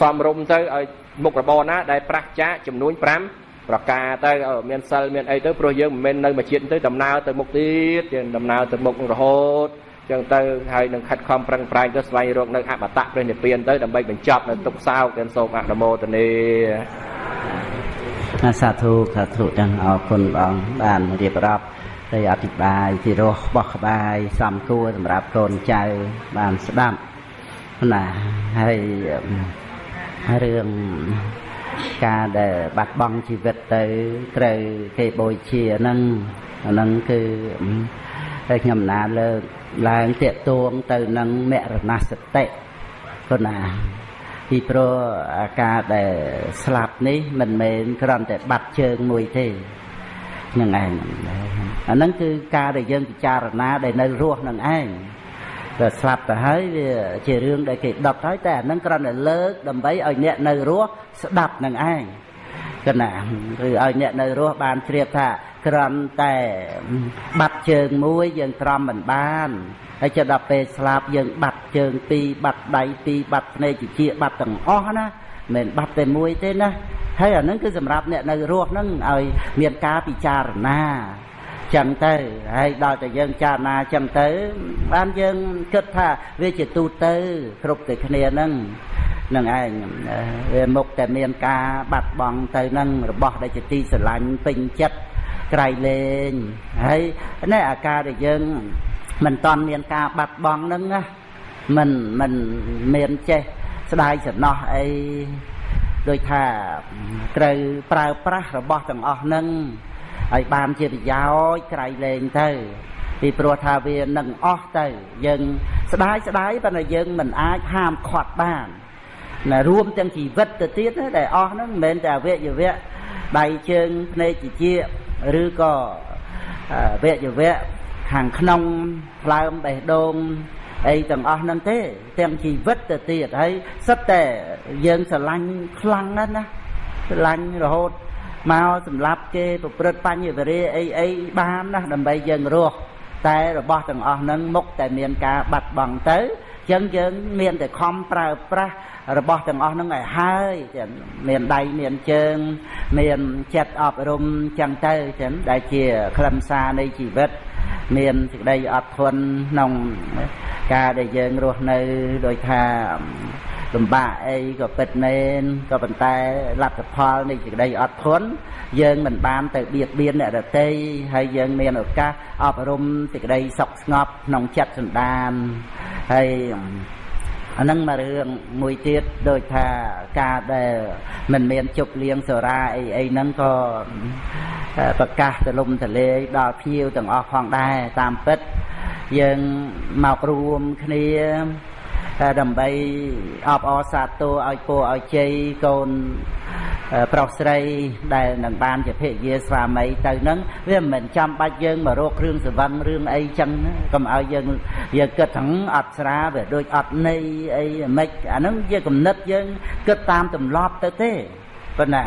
សំរុំទៅឲ្យមុខរបរណាដែលប្រះចាកចំនួន5ប្រការទៅមានសិលមានអីទៅព្រោះយើងមិនមែននៅមួយជាតិទៅដំណើរទៅមុខទៀតយើងដំណើរទៅមុខរហូត ចឹងទៅហើយនឹងខិតខំប្រឹងប្រែងទៅស្វែងរកនៅអបតៈព្រះនិព្វានទៅដើម្បីបញ្ចប់នៅទុក្ខសោកទាំងសូមអនុមោទនាសាធុសាធុទាំងអរគុណបងបានរៀបរាប់ទៅអធិប្បាយពីរសបោះក្បាយសំគួរសម្រាប់កូនចៅបានស្ដាប់ណាហើយរឿងការដែលបាត់បង់ជីវិតទៅត្រូវគេបូជាហ្នឹងអាហ្នឹងគឺ តែខ្ញុំណាលើកឡើងតាកទួងទៅនឹងមរណសតិប៉ុណ្ណាពីព្រោះអាការដែលស្លាប់នេះមិនមែនគ្រាន់តែបាត់ជើងមួយទេនឹងឯងអាហ្នឹងគឺការដែលយើងពិចារណាដែលនៅរស់នឹងឯងតែស្លាប់ទៅហើយវាជារឿងដែលគេដុតហើយតែអាហ្នឹងគ្រាន់តែលើកដើម្បីឲ្យអ្នកនៅរស់ស្ដាប់នឹងឯង កណាគឺឲ្យអ្នកនៅរស់បានជ្រាបថាគ្រាន់តែបាត់ជើងមួយយើងត្រំមិនបានហើយចុះដល់ពេលស្លាប់យើងបាត់ជើងពីរបាត់ដៃពីរបាត់ភ្នែកជាជាបាត់ទាំងអស់ណាមិនបាត់តែមួយទេណាហើយអានឹងគឺសម្រាប់អ្នកនៅរស់ហ្នឹងឲ្យមានការពិចារណាចឹងទៅហើយដល់តែយើងចារណាចឹងទៅបានយើងគិតថាវាជាទូទៅគ្រប់តែគ្នាហ្នឹង នឹងឯងវាមុខតែមានការបាត់បង់ទៅនឹងរបស់ដែលជាទីស្រឡាញ់ពេញចិត្តក្រៃលែងហើយនេះអាការដែលយើងមិនតន់មានការបាត់បង់ហ្នឹងណាមិនមិនមានចេះស្ដាយសំណោះអីដូចថាត្រូវប្រើប្រាស់របស់ទាំងអស់ហ្នឹងឲ្យបានជាប្រយោជន៍ក្រៃលែងទៅពីព្រោះថាវានឹងអស់ទៅ យើង ស្ដាយស្ដាយប៉ុន្តែយើងមិនអាចហាមឃាត់បាន ណារួមទាំងជីវិតទៅទៀតដែលអស់ហ្នឹងមិនមែនតែអវយវៈដៃជើងភ្នែកជាជាឬក៏វយវៈខាងក្នុងផ្លើមបេះដូងអីទាំងអស់ហ្នឹងទេ ទាំងជីវិតទៅទៀតហើយសិតតែយើងស្រឡាញ់ខ្លាំងណាស់ណាស្រឡាញ់រហូតមកសម្រាប់គេប្រព្រឹត្តបញ្ញវរិយអីអីបានណាដើម្បីយើងរស់តែរបស់ទាំងអស់ហ្នឹងមុខតែមានការបាត់បង់ទៅចឹងយើងមានតែខំប្រើប្រាស់ របស់ទាំងអស់ហ្នឹងឲ្យហើយចឹងមានដៃមានជើង មានចិត្តអប់រំចឹងទៅចឹងដែលជាខ្លឹមសារនៃជីវិត មានសេចក្តីអត់ធន់ក្នុងការដែលយើងរស់នៅដោយថាលំបាកអីក៏ពិតមែនក៏ប៉ុន្តែលទ្ធផលនៃសេចក្តីអត់ធន់យើងមិនបានទៅបៀតបៀនអ្នកដទៃហើយយើងមានឱកាសអប់រំសេចក្តីសុខស្ងប់ក្នុងចិត្តសន្តានហើយ អានឹងមករឿងមួយទៀតដូចថាការដែលមិនមានជប់លៀងសូរាអីអីហ្នឹងក៏ប្រកាសទលំទលេដល់ភ្ញៀវទាំងអស់ផងដែរតាមពិតយើងមករួមគ្នាដើម្បីអបអរសាទរឲ្យពរឲ្យជ័យកូន ប្រុសស្រីដែលនឹងបានជាភរិយាស្វាមីទៅនឹងវាមិនមែនចាំបាច់យើងមករកគ្រឿងសង្វឹងរឿងអីចឹងកុំឲ្យយើងយើងគិតថាអត់ស្រាវាដូចអត់ន័យអីមិនអាហ្នឹងជាគំនិតយើងគិតតាមទម្លាប់ទៅទេប៉ុណ្ណា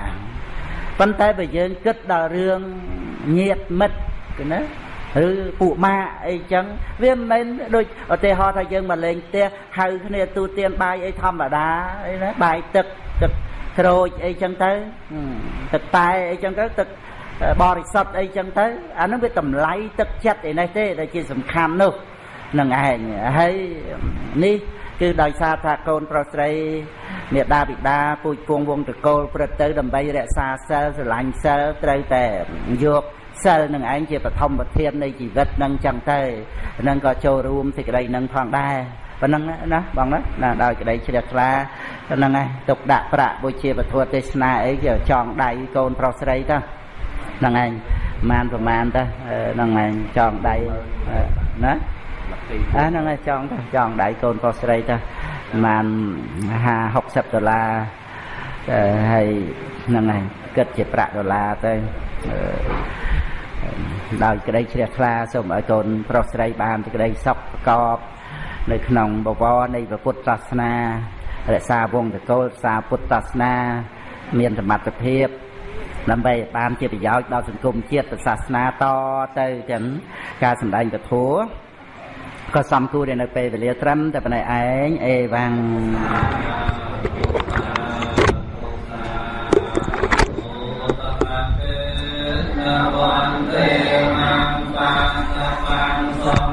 ប៉ុន្តែបើយើងគិតដល់រឿងញាតមិត្តណាឬពួកម៉ាអីចឹងវាមិនមែនដូចឧទាហរណ៍ថាយើងមកលេងផ្ទះហៅគ្នាទូទានបាយអីធម្មតាអីណាបាយទឹកទឹក ក្រូចអីចឹងទៅទឹកតែអីចឹងទៅទឹកបរិសុទ្ធអីចឹងទៅអានោះវាតម្លៃទឹកចិត្តឯនេះទេដែលជាសំខាន់នោះនឹងឯងហើយនេះគឺដោយសារថាកូនប្រុសស្រីមេដាបិតាពូជពងវងតកូលព្រឹត្តទៅដើម្បីរក្សាសិលស្រឡាញ់សិលត្រូវតែយកសិលនឹងឯងជាបឋមប្រធាននៃជីវិតនឹងចឹងទៅនឹងក៏ចូលរួមសេចក្តីនឹងផងដែរ ប៉ុណ្ណឹងណាបងណាណាដោយក្តីជ្រះថ្លាហ្នឹងឯងទុកដាក់ប្រាក់បុជាពធទេសនាអីគេចងដៃកូនប្រុសស្រីទៅហ្នឹងឯងប្រហែលប្រហែលទៅហ្នឹងឯងចងដៃណាអាហ្នឹងឯងចងទៅចងដៃកូនប្រុសស្រីទៅប្រហែល50 60ដុល្លារហើយហ្នឹងឯងគិតជាប្រាក់ដុល្លារទៅដោយក្តីជ្រះថ្លាសូមឲ្យកូនប្រុសស្រីបានសេចក្តីសុខប្រកប នៅក្នុងបវរនៃពុទ្ធសាសនារក្សាវងតកូលរក្សាពុទ្ធសាសនា មានសមត្ថភាពដើម្បីបានជាប្រយោជន៍ដល់សង្គមជាតិសាសនាតទៅទាំងការសម្ដែងពធក៏សំគួរនៅពេលវេលាត្រឹមតែប៉ុណ្ណេះឯងអេវ៉ាំងវន្តេមង្បានបាន